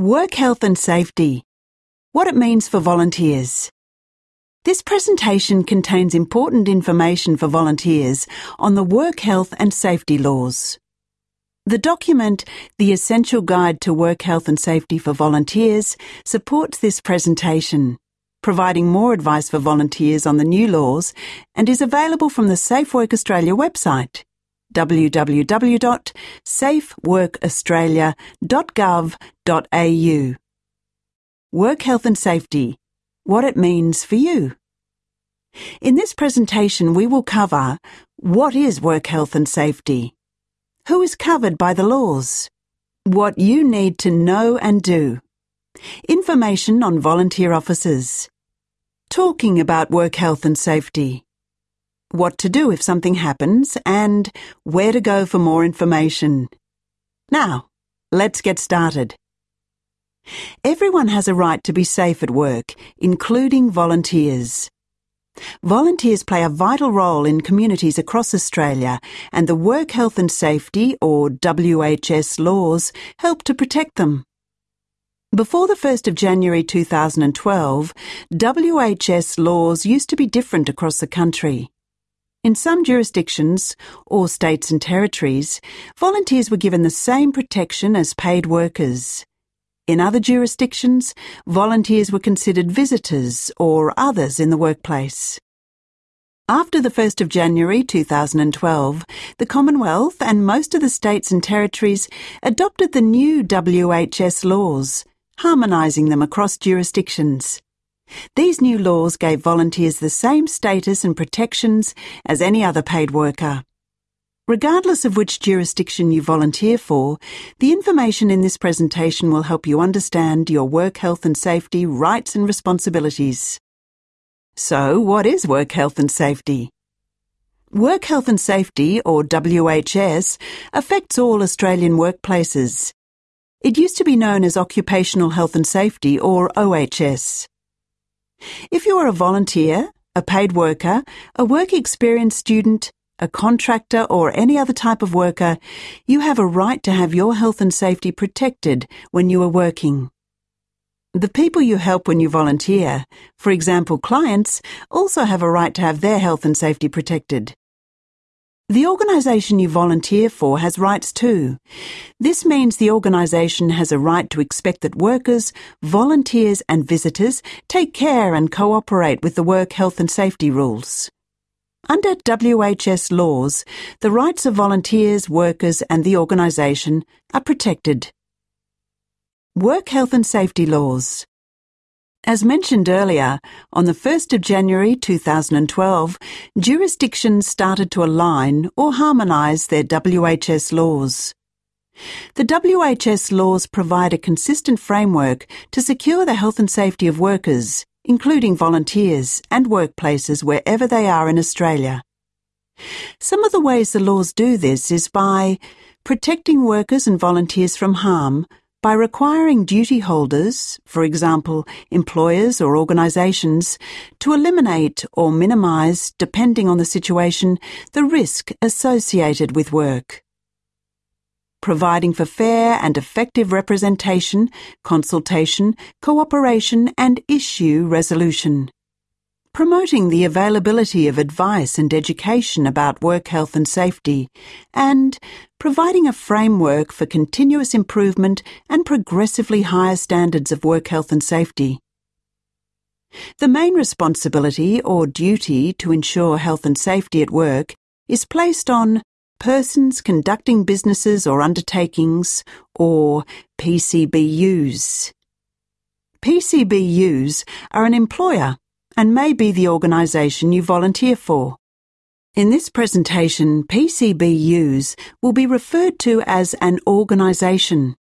Work health and safety. What it means for volunteers. This presentation contains important information for volunteers on the work health and safety laws. The document, The Essential Guide to Work Health and Safety for Volunteers, supports this presentation, providing more advice for volunteers on the new laws and is available from the Safe Work Australia website www.safeworkaustralia.gov.au. Work health and safety. What it means for you. In this presentation, we will cover what is work health and safety, who is covered by the laws, what you need to know and do, information on volunteer officers, talking about work health and safety, what to do if something happens, and where to go for more information. Now, let's get started. Everyone has a right to be safe at work, including volunteers. Volunteers play a vital role in communities across Australia, and the Work Health and Safety, or WHS laws, help to protect them. Before the 1st of January 2012, WHS laws used to be different across the country. In some jurisdictions, or states and territories, volunteers were given the same protection as paid workers. In other jurisdictions, volunteers were considered visitors or others in the workplace. After the 1st of January 2012, the Commonwealth and most of the states and territories adopted the new WHS laws, harmonising them across jurisdictions. These new laws gave volunteers the same status and protections as any other paid worker. Regardless of which jurisdiction you volunteer for, the information in this presentation will help you understand your work health and safety rights and responsibilities. So, what is work health and safety? Work health and safety, or WHS, affects all Australian workplaces. It used to be known as Occupational Health and Safety, or OHS. If you are a volunteer, a paid worker, a work experience student, a contractor, or any other type of worker, you have a right to have your health and safety protected when you are working. The people you help when you volunteer, for example clients, also have a right to have their health and safety protected. The organisation you volunteer for has rights too. This means the organisation has a right to expect that workers, volunteers and visitors take care and cooperate with the work health and safety rules. Under WHS laws, the rights of volunteers, workers and the organisation are protected. Work health and safety laws. As mentioned earlier, on the 1st of January 2012, jurisdictions started to align or harmonise their WHS laws. The WHS laws provide a consistent framework to secure the health and safety of workers, including volunteers and workplaces wherever they are in Australia. Some of the ways the laws do this is by protecting workers and volunteers from harm by requiring duty holders, for example, employers or organisations, to eliminate or minimise, depending on the situation, the risk associated with work. Providing for fair and effective representation, consultation, cooperation and issue resolution promoting the availability of advice and education about work health and safety, and providing a framework for continuous improvement and progressively higher standards of work health and safety. The main responsibility or duty to ensure health and safety at work is placed on persons conducting businesses or undertakings, or PCBUs. PCBUs are an employer and may be the organisation you volunteer for. In this presentation, PCBUs will be referred to as an organisation.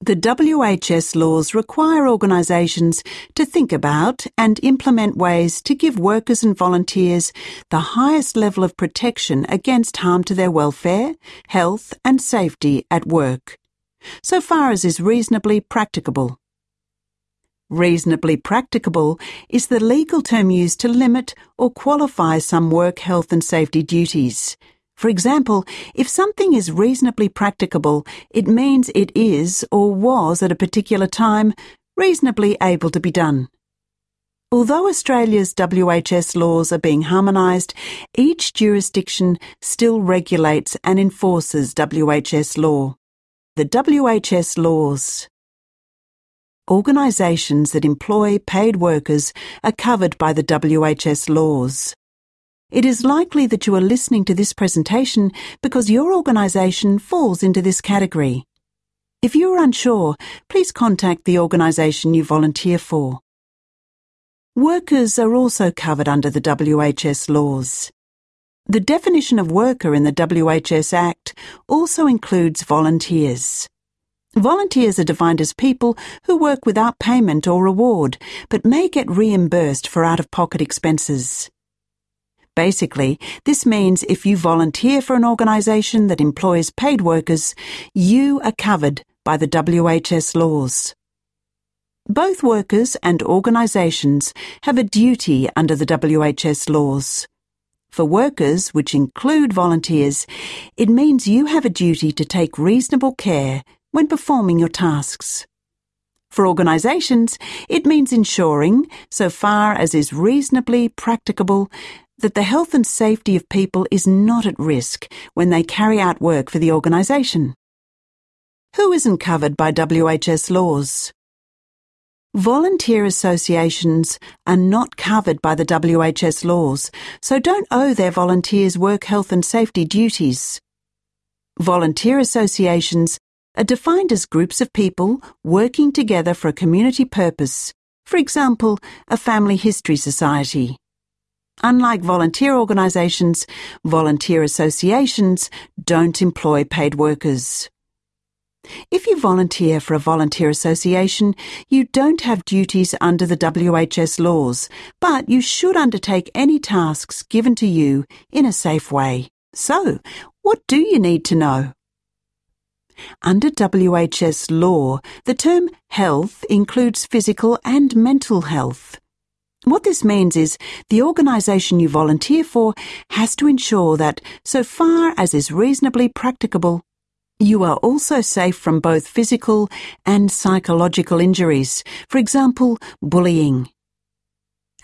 The WHS laws require organisations to think about and implement ways to give workers and volunteers the highest level of protection against harm to their welfare, health and safety at work, so far as is reasonably practicable. Reasonably practicable is the legal term used to limit or qualify some work health and safety duties. For example, if something is reasonably practicable, it means it is, or was at a particular time, reasonably able to be done. Although Australia's WHS laws are being harmonised, each jurisdiction still regulates and enforces WHS law. The WHS laws. Organisations that employ paid workers are covered by the WHS laws. It is likely that you are listening to this presentation because your organisation falls into this category. If you are unsure, please contact the organisation you volunteer for. Workers are also covered under the WHS laws. The definition of worker in the WHS Act also includes volunteers. Volunteers are defined as people who work without payment or reward, but may get reimbursed for out of pocket expenses. Basically, this means if you volunteer for an organisation that employs paid workers, you are covered by the WHS laws. Both workers and organisations have a duty under the WHS laws. For workers, which include volunteers, it means you have a duty to take reasonable care when performing your tasks. For organisations, it means ensuring, so far as is reasonably practicable, that the health and safety of people is not at risk when they carry out work for the organisation. Who isn't covered by WHS laws? Volunteer associations are not covered by the WHS laws, so don't owe their volunteers work health and safety duties. Volunteer associations are defined as groups of people working together for a community purpose, for example, a family history society. Unlike volunteer organisations, volunteer associations don't employ paid workers. If you volunteer for a volunteer association, you don't have duties under the WHS laws, but you should undertake any tasks given to you in a safe way. So, what do you need to know? Under WHS law, the term health includes physical and mental health. What this means is the organisation you volunteer for has to ensure that, so far as is reasonably practicable, you are also safe from both physical and psychological injuries, for example, bullying.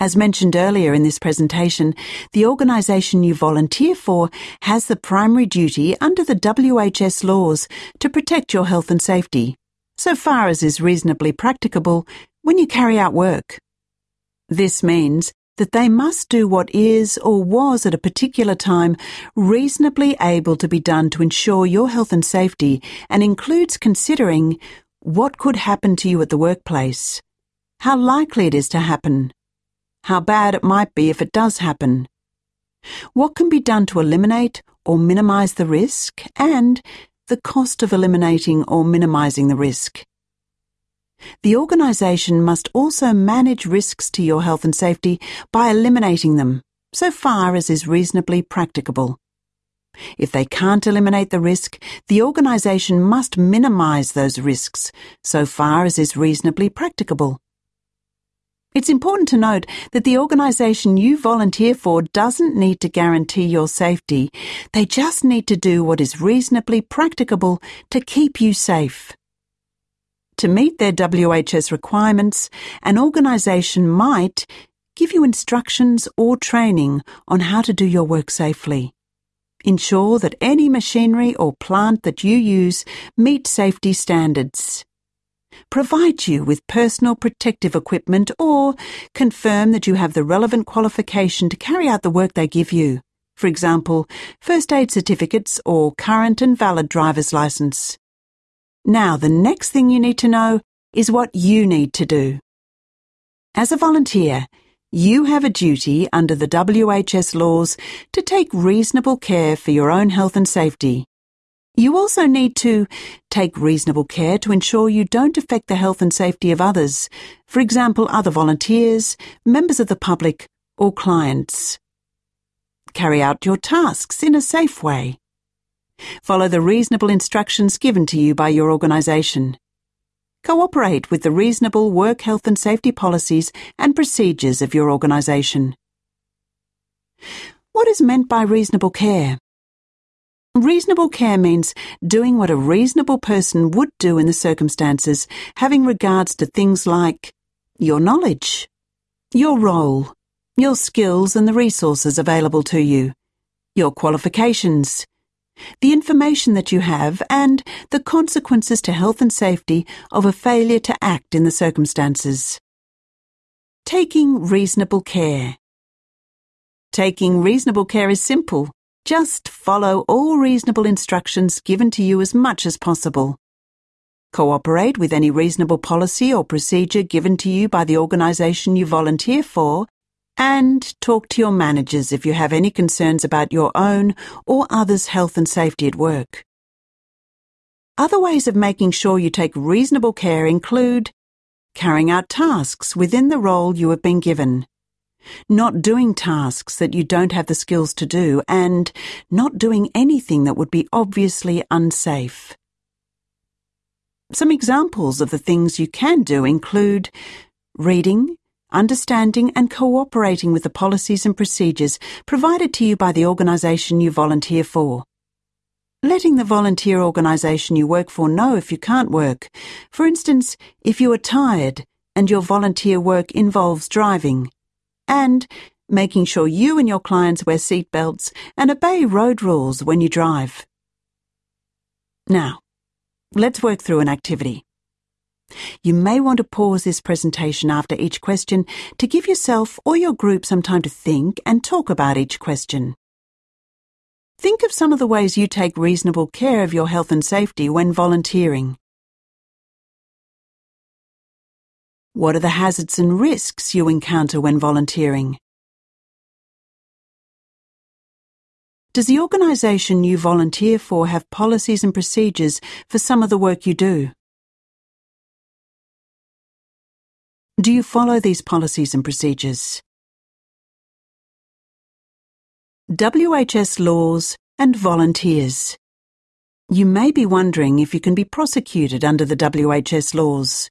As mentioned earlier in this presentation, the organisation you volunteer for has the primary duty under the WHS laws to protect your health and safety, so far as is reasonably practicable when you carry out work. This means that they must do what is or was at a particular time reasonably able to be done to ensure your health and safety and includes considering what could happen to you at the workplace, how likely it is to happen, how bad it might be if it does happen, what can be done to eliminate or minimize the risk, and the cost of eliminating or minimizing the risk. The organisation must also manage risks to your health and safety by eliminating them, so far as is reasonably practicable. If they can't eliminate the risk, the organisation must minimise those risks, so far as is reasonably practicable. It's important to note that the organisation you volunteer for doesn't need to guarantee your safety, they just need to do what is reasonably practicable to keep you safe. To meet their WHS requirements, an organisation might give you instructions or training on how to do your work safely. Ensure that any machinery or plant that you use meet safety standards. Provide you with personal protective equipment or confirm that you have the relevant qualification to carry out the work they give you. For example, first aid certificates or current and valid driver's license. Now, the next thing you need to know is what you need to do. As a volunteer, you have a duty under the WHS laws to take reasonable care for your own health and safety. You also need to take reasonable care to ensure you don't affect the health and safety of others, for example, other volunteers, members of the public, or clients. Carry out your tasks in a safe way. Follow the reasonable instructions given to you by your organisation. Cooperate with the reasonable work health and safety policies and procedures of your organisation. What is meant by reasonable care? Reasonable care means doing what a reasonable person would do in the circumstances, having regards to things like your knowledge, your role, your skills and the resources available to you, your qualifications, the information that you have, and the consequences to health and safety of a failure to act in the circumstances. Taking reasonable care. Taking reasonable care is simple. Just follow all reasonable instructions given to you as much as possible. Cooperate with any reasonable policy or procedure given to you by the organisation you volunteer for, and talk to your managers if you have any concerns about your own or others' health and safety at work. Other ways of making sure you take reasonable care include carrying out tasks within the role you have been given not doing tasks that you don't have the skills to do, and not doing anything that would be obviously unsafe. Some examples of the things you can do include reading, understanding and cooperating with the policies and procedures provided to you by the organisation you volunteer for. Letting the volunteer organisation you work for know if you can't work. For instance, if you are tired and your volunteer work involves driving and making sure you and your clients wear seatbelts and obey road rules when you drive. Now, let's work through an activity. You may want to pause this presentation after each question to give yourself or your group some time to think and talk about each question. Think of some of the ways you take reasonable care of your health and safety when volunteering. What are the hazards and risks you encounter when volunteering? Does the organisation you volunteer for have policies and procedures for some of the work you do? Do you follow these policies and procedures? WHS laws and volunteers. You may be wondering if you can be prosecuted under the WHS laws.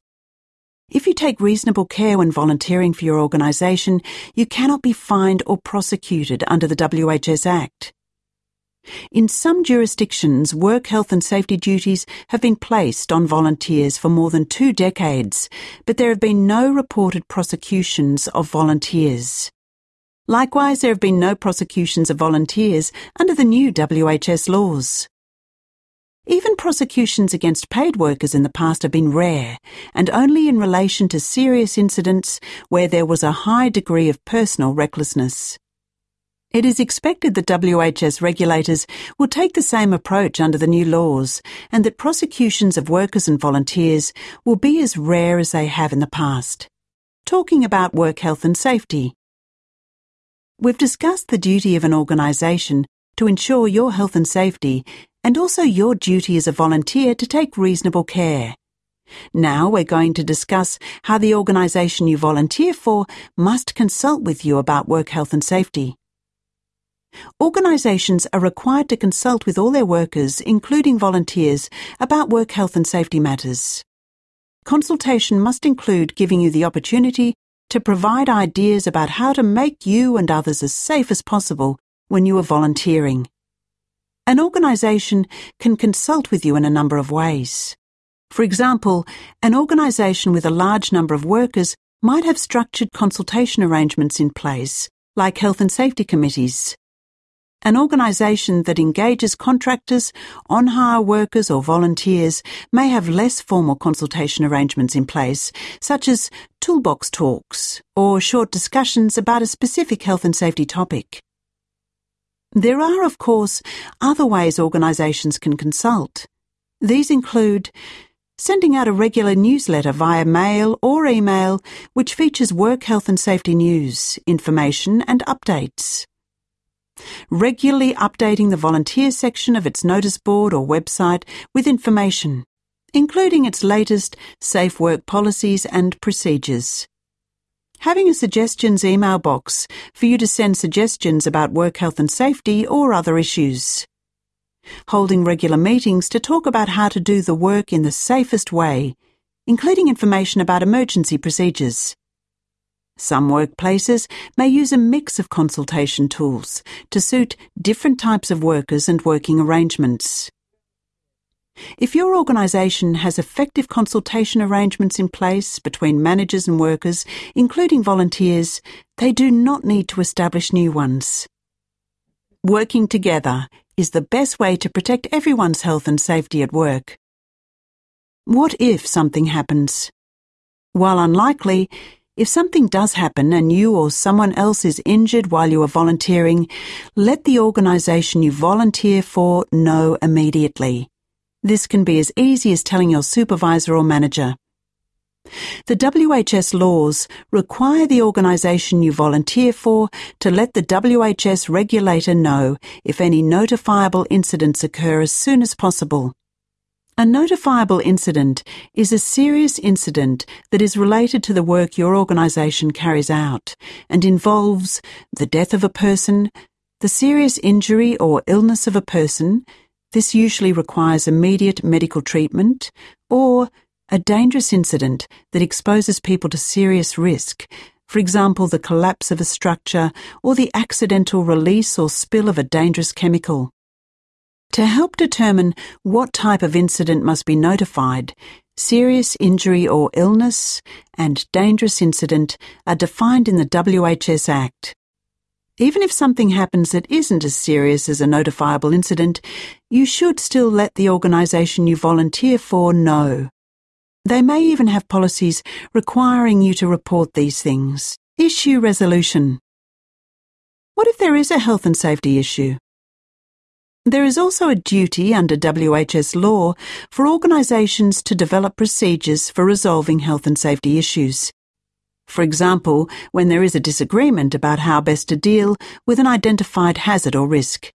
If you take reasonable care when volunteering for your organisation, you cannot be fined or prosecuted under the WHS Act. In some jurisdictions, work health and safety duties have been placed on volunteers for more than two decades, but there have been no reported prosecutions of volunteers. Likewise, there have been no prosecutions of volunteers under the new WHS laws. Even prosecutions against paid workers in the past have been rare, and only in relation to serious incidents where there was a high degree of personal recklessness. It is expected that WHS regulators will take the same approach under the new laws, and that prosecutions of workers and volunteers will be as rare as they have in the past. Talking about work health and safety. We've discussed the duty of an organisation to ensure your health and safety and also your duty as a volunteer to take reasonable care. Now we're going to discuss how the organisation you volunteer for must consult with you about work health and safety. Organisations are required to consult with all their workers, including volunteers, about work health and safety matters. Consultation must include giving you the opportunity to provide ideas about how to make you and others as safe as possible when you are volunteering. An organisation can consult with you in a number of ways. For example, an organisation with a large number of workers might have structured consultation arrangements in place, like health and safety committees. An organisation that engages contractors, on hire workers, or volunteers may have less formal consultation arrangements in place, such as toolbox talks or short discussions about a specific health and safety topic. There are, of course, other ways organisations can consult. These include sending out a regular newsletter via mail or email which features work health and safety news, information and updates. Regularly updating the volunteer section of its notice board or website with information, including its latest safe work policies and procedures having a suggestions email box for you to send suggestions about work health and safety or other issues. Holding regular meetings to talk about how to do the work in the safest way, including information about emergency procedures. Some workplaces may use a mix of consultation tools to suit different types of workers and working arrangements. If your organisation has effective consultation arrangements in place between managers and workers, including volunteers, they do not need to establish new ones. Working together is the best way to protect everyone's health and safety at work. What if something happens? While unlikely, if something does happen and you or someone else is injured while you are volunteering, let the organisation you volunteer for know immediately. This can be as easy as telling your supervisor or manager. The WHS laws require the organisation you volunteer for to let the WHS regulator know if any notifiable incidents occur as soon as possible. A notifiable incident is a serious incident that is related to the work your organisation carries out and involves the death of a person, the serious injury or illness of a person, this usually requires immediate medical treatment or a dangerous incident that exposes people to serious risk, for example, the collapse of a structure or the accidental release or spill of a dangerous chemical. To help determine what type of incident must be notified, serious injury or illness and dangerous incident are defined in the WHS Act. Even if something happens that isn't as serious as a notifiable incident, you should still let the organisation you volunteer for know. They may even have policies requiring you to report these things. Issue resolution. What if there is a health and safety issue? There is also a duty under WHS law for organisations to develop procedures for resolving health and safety issues. For example, when there is a disagreement about how best to deal with an identified hazard or risk.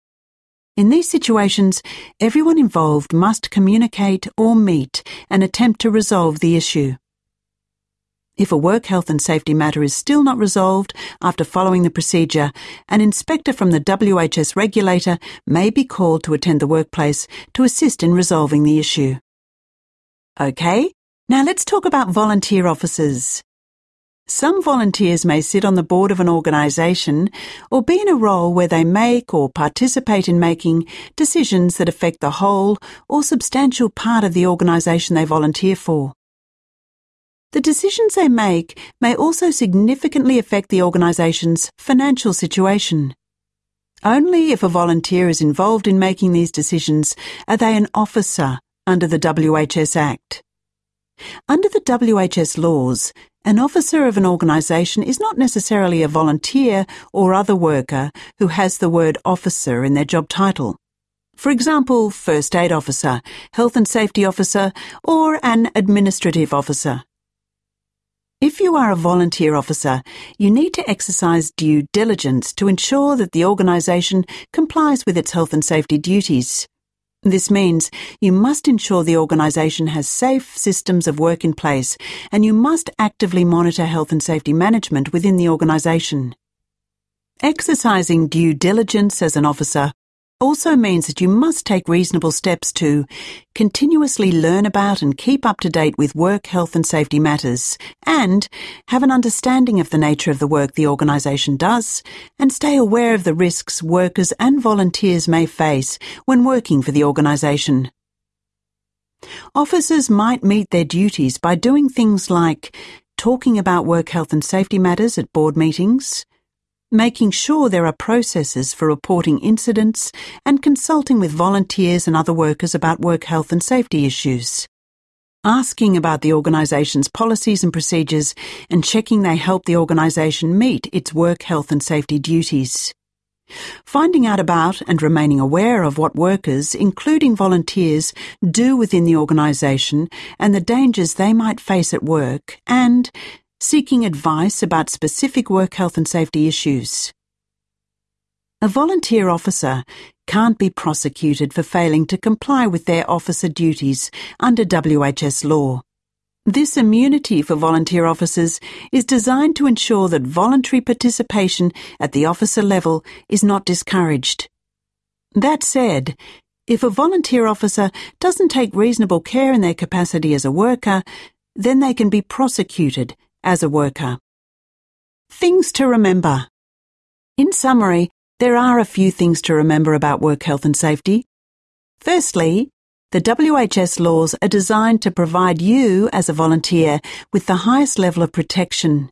In these situations, everyone involved must communicate or meet and attempt to resolve the issue. If a work health and safety matter is still not resolved after following the procedure, an inspector from the WHS regulator may be called to attend the workplace to assist in resolving the issue. Okay, now let's talk about volunteer officers. Some volunteers may sit on the board of an organisation or be in a role where they make or participate in making decisions that affect the whole or substantial part of the organisation they volunteer for. The decisions they make may also significantly affect the organisation's financial situation. Only if a volunteer is involved in making these decisions are they an officer under the WHS Act. Under the WHS laws, an officer of an organisation is not necessarily a volunteer or other worker who has the word officer in their job title. For example, first aid officer, health and safety officer, or an administrative officer. If you are a volunteer officer, you need to exercise due diligence to ensure that the organisation complies with its health and safety duties. This means you must ensure the organisation has safe systems of work in place and you must actively monitor health and safety management within the organisation. Exercising due diligence as an officer also means that you must take reasonable steps to continuously learn about and keep up to date with work health and safety matters, and have an understanding of the nature of the work the organisation does, and stay aware of the risks workers and volunteers may face when working for the organisation. Officers might meet their duties by doing things like talking about work health and safety matters at board meetings, making sure there are processes for reporting incidents, and consulting with volunteers and other workers about work health and safety issues. Asking about the organisation's policies and procedures and checking they help the organisation meet its work health and safety duties. Finding out about and remaining aware of what workers, including volunteers, do within the organisation and the dangers they might face at work, and seeking advice about specific work health and safety issues. A volunteer officer can't be prosecuted for failing to comply with their officer duties under WHS law. This immunity for volunteer officers is designed to ensure that voluntary participation at the officer level is not discouraged. That said, if a volunteer officer doesn't take reasonable care in their capacity as a worker, then they can be prosecuted as a worker. Things to remember. In summary, there are a few things to remember about work health and safety. Firstly, the WHS laws are designed to provide you, as a volunteer, with the highest level of protection.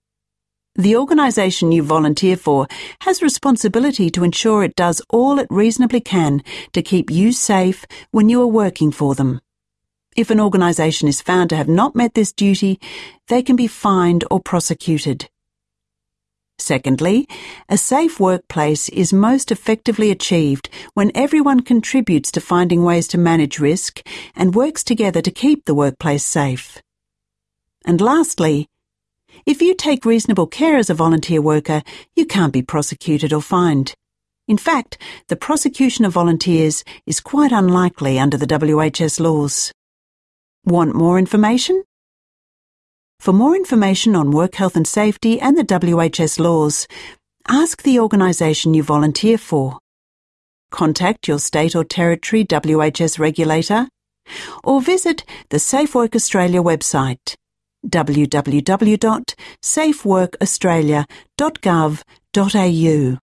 The organisation you volunteer for has responsibility to ensure it does all it reasonably can to keep you safe when you are working for them. If an organisation is found to have not met this duty, they can be fined or prosecuted. Secondly, a safe workplace is most effectively achieved when everyone contributes to finding ways to manage risk and works together to keep the workplace safe. And lastly, if you take reasonable care as a volunteer worker, you can't be prosecuted or fined. In fact, the prosecution of volunteers is quite unlikely under the WHS laws. Want more information? For more information on work health and safety and the WHS laws, ask the organisation you volunteer for. Contact your state or territory WHS regulator or visit the Safe Work Australia website www.safeworkaustralia.gov.au